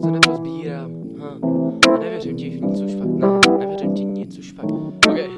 Co nepozbírám, ha. Nevěřím ti nic, už fakt ne. Nevěřím ti nic, už fakt. Okay.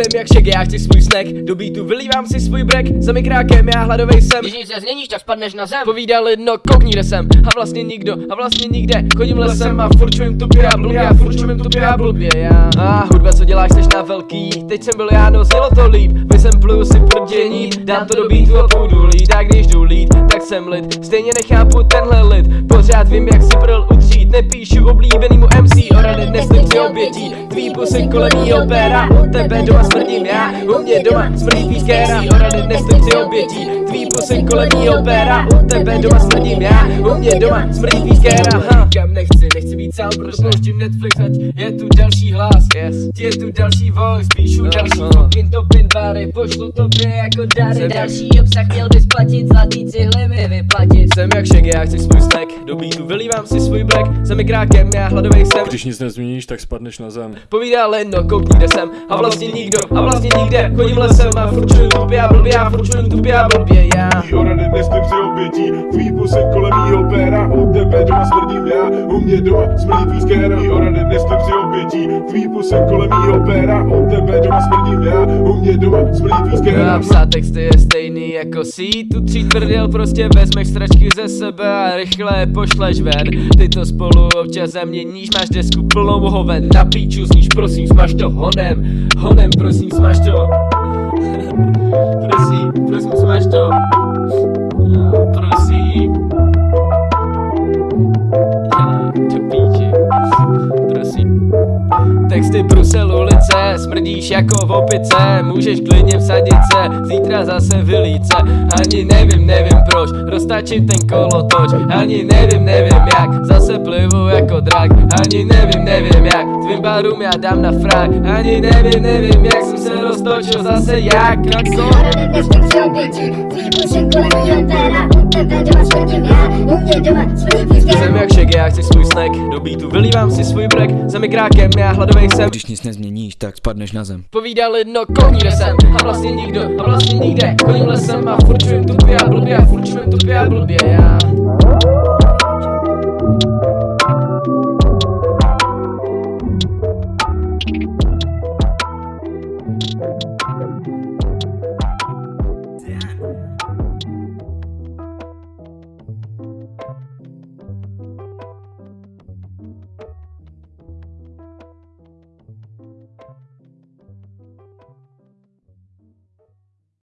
Jsem jak šek, já chci svůj snack. Do beatu vylívám si svůj brek Za mikrákem já hladovej jsem. Když nic nezměníš, tak spadneš na zem. Povídali, no koukni, kde jsem. A vlastně nikdo, a vlastně nikde. Chodím lesem a furt čujem tupě a blbě A furt čujem tupě a blbě, já. A hudba, co děláš, seš na velký. Teď jsem byl já, no znělo to líp. Vysampluju si prdění Dám to do beatu a půjdu lít. A když jdu lít, tak jsem lid. Stejně nechápu tenhle lid. Pořád vím, jak si prl utřít Nepíšu oblíbenýmu MC O rady neslím si obětí. Tvý pusy kolem mýho péra U tebe doma smrdím já. U mě doma smrdí pískéra O rady neslím si obětí. Tvý pusy kolem mýho péra U tebe doma smrdím já. U mě doma smrdí pískéra ha. Kam nechci být sám, proto pouštím Netflix Ať je tu další hlas, yes. je tu další voice Píšu další fucking topin bary Pošlu tobě jako dary. Další obsah měl bys platit, zlatý cihly mi vyplatit. Jsem jak šek, já chci svůj snack. Do beatu vylívám si svůj black. Za mikrákem, já hladovej jsem. Když nic nezměníš, tak spadneš na zem. Povídali, no koukni, kde jsem. A vlastně nikdo, a vlastně nikde. Chodím lesem a furt čuju tupě a blbě A furt čuju tupě a blbě, já. O rady neslím si obětí, tvý pusy kolem mě doma smrdí pískéra O rady neslím si obětí, tvý pusy kolem mýho péra U tebe doma smrdím já, u mě doma smrdí A pískéra psát texty je stejný jako si. Tu tří tvrdil Prostě vezmeš stračky ze sebe a rychle je pošleš ven. Ty to spolu občas zaměníš, máš desku plnou hoven. Na píču zníš, prosím, smaž to honem. Honem, prosím, smaž to Texty Brusel ulice, smrdíš jako v opice Můžeš klidně vsadit se, zítra zase vylíce Ani nevím, nevím proč, roztačím ten kolotoč Ani nevím, nevím jak, zase plivu jako drak. Ani nevím, nevím jak, tvým barům já dám na frak. Ani nevím, nevím jak roztočil zase jak A co? Tebe doma smrdím já, u mě doma smrdí Jsem jak šek, já chci svůj snack. Do beatu vylívám si svůj black Za mikrákem, já hladovej jsem. Když nic nezměníš, tak spadneš na zem. Povídali, no koukni, kde jsem A vlastně nikdo, a vlastně nikde. Chodím lesem a furt čujem tupě a blbě A furt čujem tupě a blbě, já